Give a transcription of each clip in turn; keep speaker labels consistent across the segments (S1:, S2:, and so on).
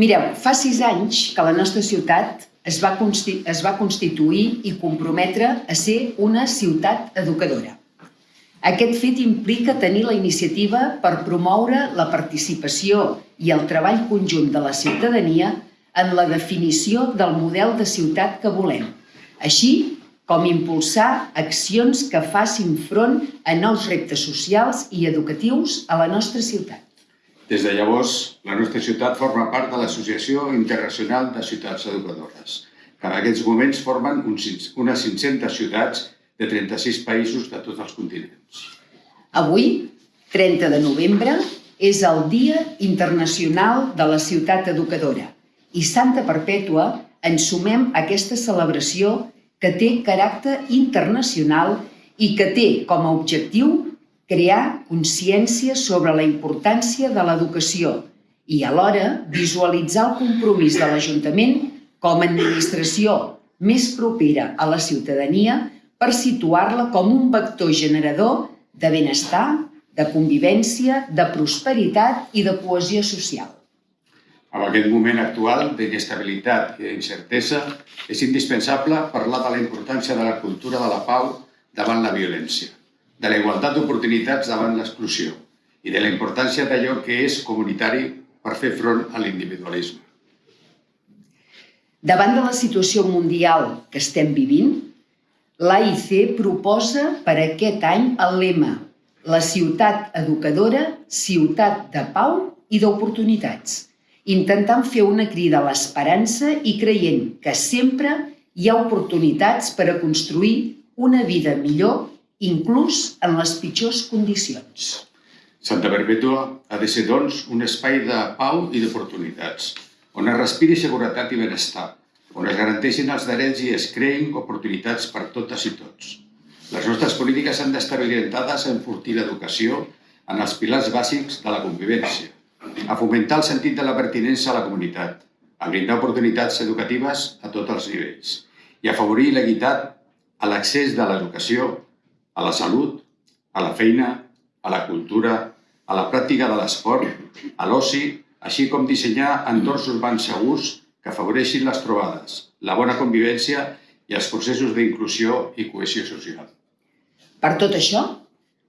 S1: Mireu, fa sis anys que la nostra ciutat es va, es va constituir i comprometre a ser una ciutat educadora. Aquest fet implica tenir la iniciativa per promoure la participació i el treball conjunt de la ciutadania en la definició del model de ciutat que volem, així com impulsar accions que facin front a nous reptes socials i educatius a la nostra ciutat.
S2: Des de llavors, la nostra ciutat forma part de l'Associació Internacional de Ciutats Educadores, que en aquests moments formen unes 500 ciutats de 36 països de tots els continents.
S1: Avui, 30 de novembre, és el Dia Internacional de la Ciutat Educadora i Santa Perpètua ens sumem a aquesta celebració que té caràcter internacional i que té com a objectiu crear consciència sobre la importància de l'educació i alhora visualitzar el compromís de l'Ajuntament com a administració més propera a la ciutadania per situar-la com un vector generador de benestar, de convivència, de prosperitat i de cohesió social.
S2: En aquest moment actual d'inestabilitat i d'incertesa, és indispensable parlar de la importància de la cultura de la pau davant la violència, de la igualtat d'oportunitats davant l'exclusió i de la importància d'allò que és comunitari per fer front a l'individualisme.
S1: Davant de la situació mundial que estem vivint, l'AIC proposa per aquest any el lema La ciutat educadora, ciutat de pau i d'oportunitats intentant fer una crida a l'esperança i creient que sempre hi ha oportunitats per a construir una vida millor, inclús en les pitjors condicions.
S2: Santa Perpètua ha de ser, doncs, un espai de pau i d'oportunitats, on es respiri seguretat i benestar, on es garanteixin els drets i es creïn oportunitats per totes i tots. Les nostres polítiques han d'estar orientades a enfortir l'educació en els pilars bàsics de la convivència, a fomentar el sentit de la pertinença a la comunitat, a brindar oportunitats educatives a tots els nivells i a afavorir l'equitat a l'accés de l'educació, a la salut, a la feina, a la cultura, a la pràctica de l'esport, a l'oci, així com dissenyar entorns urbans segurs que afavoreixin les trobades, la bona convivència i els processos d'inclusió i cohesió social.
S1: Per tot això,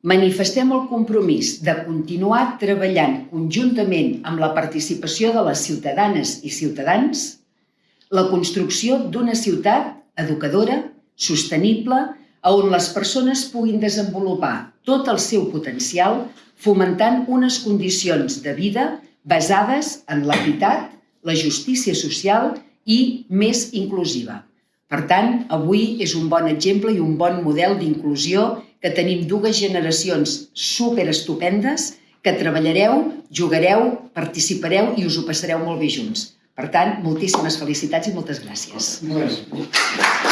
S1: manifestem el compromís de continuar treballant conjuntament amb la participació de les ciutadanes i ciutadans la construcció d'una ciutat educadora, sostenible, on les persones puguin desenvolupar tot el seu potencial fomentant unes condicions de vida basades en l'equitat, la justícia social i més inclusiva. Per tant, avui és un bon exemple i un bon model d'inclusió que tenim dues generacions super estupendes que treballareu, jugareu, participareu i us ho passareu molt bé junts. Per tant, moltíssimes felicitats i moltes gràcies. Gràcies.